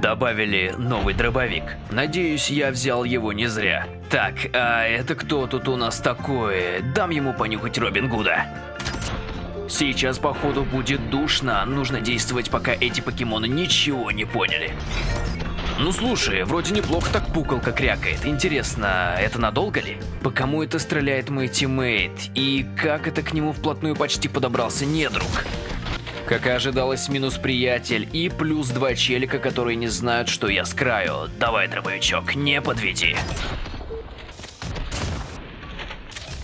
добавили новый дробовик. Надеюсь, я взял его не зря. Так, а это кто тут у нас такой? Дам ему понюхать Робин Гуда. Сейчас, походу, будет душно. Нужно действовать, пока эти покемоны ничего не поняли. Ну слушай, вроде неплохо так пукалка крякает. Интересно, это надолго ли? По кому это стреляет мой тиммейт? И как это к нему вплотную почти подобрался недруг? Как и ожидалось, минус приятель и плюс два челика, которые не знают, что я с краю. Давай, дробовичок, не подведи.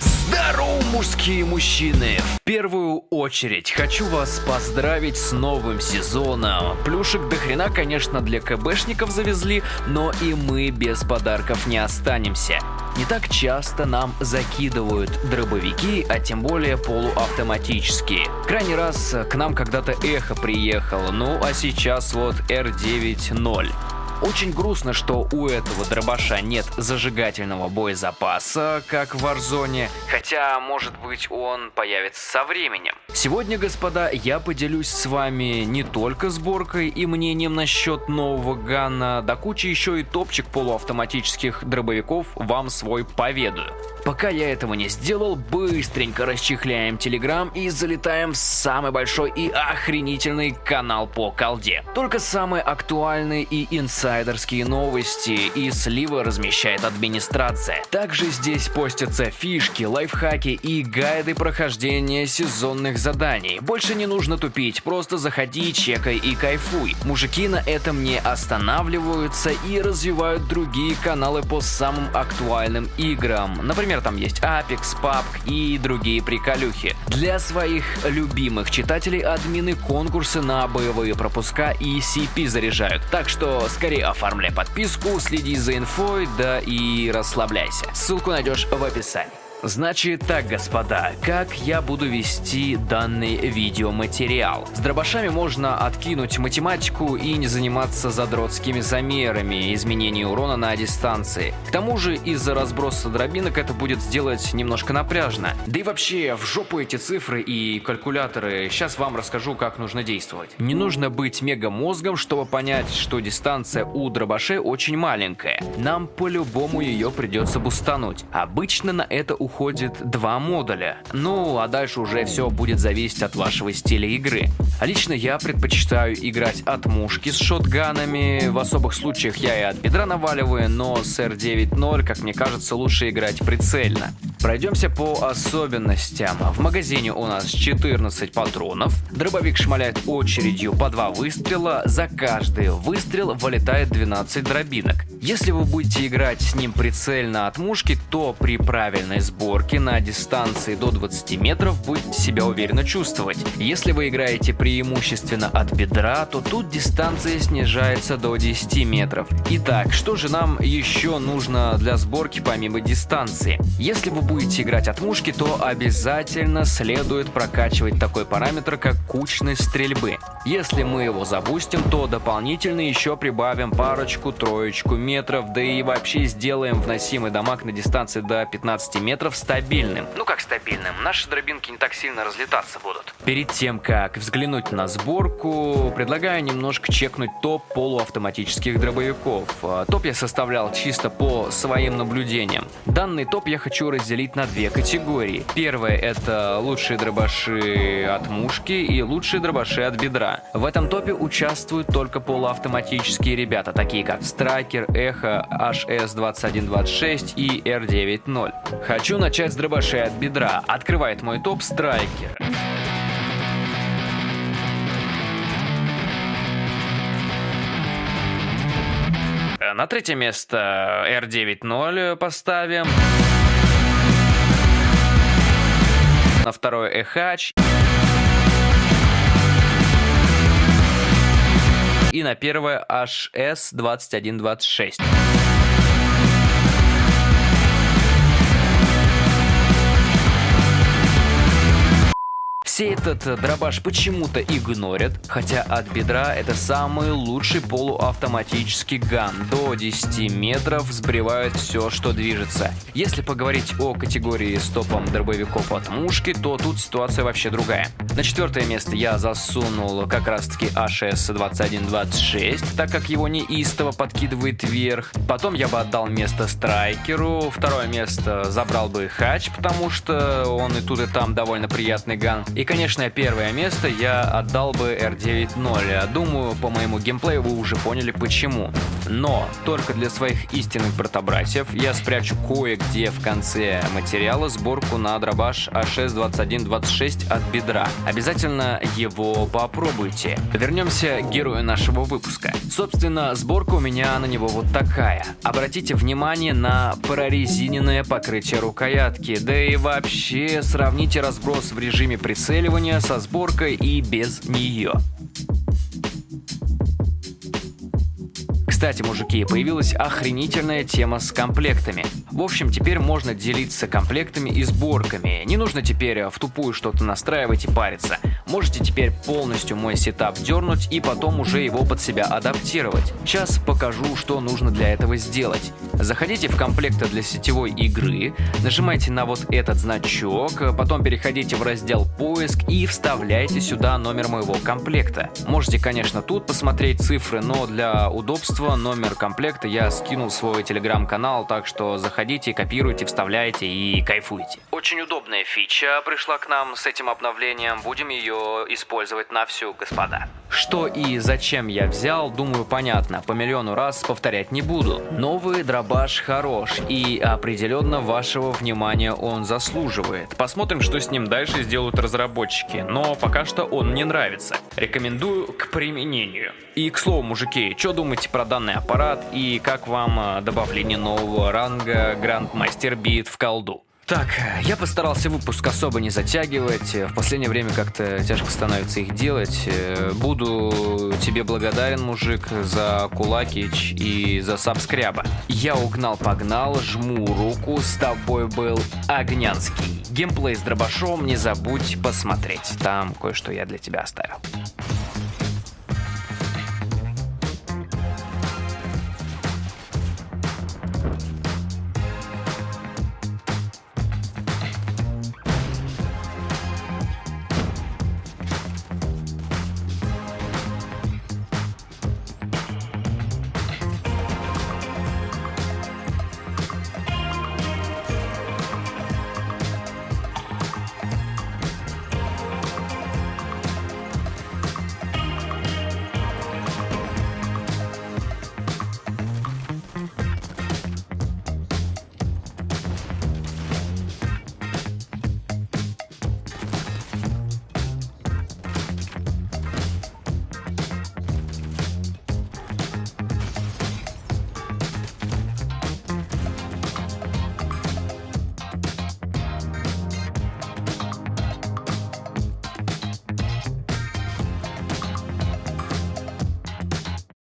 Здорово, мужские мужчины! В первую очередь хочу вас поздравить с новым сезоном. Плюшек до хрена, конечно, для КБшников завезли, но и мы без подарков не останемся. Не так часто нам закидывают дробовики, а тем более полуавтоматические. Крайний раз к нам когда-то эхо приехало, ну а сейчас вот R9.0. Очень грустно, что у этого дробаша нет зажигательного боезапаса, как в Warzone, хотя, может быть, он появится со временем. Сегодня, господа, я поделюсь с вами не только сборкой и мнением насчет нового Ганна, да кучи еще и топчик полуавтоматических дробовиков вам свой поведаю. Пока я этого не сделал, быстренько расчехляем Телеграм и залетаем в самый большой и охренительный канал по колде. Только самые актуальные и инсайдерские новости и сливы размещает администрация. Также здесь постятся фишки, лайфхаки и гайды прохождения сезонных заданий. Больше не нужно тупить, просто заходи, чекай и кайфуй. Мужики на этом не останавливаются и развивают другие каналы по самым актуальным играм. Например, там есть Apex, PUBG и другие приколюхи. Для своих любимых читателей админы конкурсы на боевые пропуска и CP заряжают. Так что скорее оформляй подписку, следи за инфой, да и расслабляйся. Ссылку найдешь в описании. Значит так, господа, как я буду вести данный видеоматериал? С дробашами можно откинуть математику и не заниматься задротскими замерами изменения урона на дистанции. К тому же из-за разброса дробинок это будет сделать немножко напряжно. Да и вообще, в жопу эти цифры и калькуляторы, сейчас вам расскажу, как нужно действовать. Не нужно быть мега мозгом, чтобы понять, что дистанция у дробашей очень маленькая. Нам по-любому ее придется бустануть. Обычно на это уходит уходит два модуля. Ну, а дальше уже все будет зависеть от вашего стиля игры. Лично я предпочитаю играть от мушки с шотганами. В особых случаях я и от бедра наваливаю, но с R9.0, как мне кажется, лучше играть прицельно. Пройдемся по особенностям. В магазине у нас 14 патронов. Дробовик шмаляет очередью по два выстрела. За каждый выстрел вылетает 12 дробинок. Если вы будете играть с ним прицельно от мушки, то при правильной сборке на дистанции до 20 метров будете себя уверенно чувствовать. Если вы играете преимущественно от бедра, то тут дистанция снижается до 10 метров. Итак, что же нам еще нужно для сборки помимо дистанции? Если вы будете играть от мушки, то обязательно следует прокачивать такой параметр, как кучность стрельбы. Если мы его запустим, то дополнительно еще прибавим парочку-троечку метров, да и вообще сделаем вносимый дамаг на дистанции до 15 метров стабильным. Ну как стабильным? Наши дробинки не так сильно разлетаться будут. Перед тем, как взглянуть на сборку, предлагаю немножко чекнуть топ полуавтоматических дробовиков. А, топ я составлял чисто по своим наблюдениям. Данный топ я хочу разделить на две категории. Первая это лучшие дробаши от мушки и лучшие дробаши от бедра. В этом топе участвуют только полуавтоматические ребята, такие как Страйкер, Эхо, HS2126 и R90. Хочу начать с дробашей от бедра. Открывает мой топ страйкер. На третье место R9.0 поставим. На второе Эхач. И на первое HS2126. Все этот дробаш почему-то игнорят, хотя от бедра это самый лучший полуавтоматический ган. До 10 метров сбривает все, что движется. Если поговорить о категории с топом дробовиков от мушки, то тут ситуация вообще другая. На четвертое место я засунул как раз таки АШС-2126, так как его неистово подкидывает вверх. Потом я бы отдал место Страйкеру. Второе место забрал бы Хач, потому что он и тут и там довольно приятный ган. И, конечно, первое место я отдал бы R9.0. Думаю, по моему геймплею вы уже поняли почему. Но только для своих истинных братобратьев я спрячу кое-где в конце материала сборку на дробаш А6-2126 от бедра. Обязательно его попробуйте. Вернемся к герою нашего выпуска. Собственно, сборка у меня на него вот такая. Обратите внимание на прорезиненное покрытие рукоятки, да и вообще сравните разброс в режиме прицеливания со сборкой и без нее. Кстати, мужики, появилась охренительная тема с комплектами. В общем, теперь можно делиться комплектами и сборками. Не нужно теперь в тупую что-то настраивать и париться. Можете теперь полностью мой сетап дернуть и потом уже его под себя адаптировать. Сейчас покажу, что нужно для этого сделать. Заходите в комплекты для сетевой игры, нажимайте на вот этот значок, потом переходите в раздел поиск и вставляйте сюда номер моего комплекта. Можете, конечно, тут посмотреть цифры, но для удобства номер комплекта я скинул в свой телеграм-канал, так что заходите, копируйте, вставляйте и кайфуйте. Очень удобная фича пришла к нам с этим обновлением, будем ее использовать на всю, господа. Что и зачем я взял, думаю, понятно, по миллиону раз повторять не буду. Новый дробаш хорош и определенно вашего внимания он заслуживает. Посмотрим, что с ним дальше сделают разработчики, но пока что он мне нравится. Рекомендую к применению. И к слову, мужики, что думаете про данный аппарат и как вам э, добавление нового ранга Грандмастер Бит в колду? Так, я постарался выпуск особо не затягивать. В последнее время как-то тяжко становится их делать. Буду тебе благодарен, мужик, за кулакич и за сабскряба. Я угнал-погнал, жму руку, с тобой был Огнянский. Геймплей с дробашом не забудь посмотреть. Там кое-что я для тебя оставил.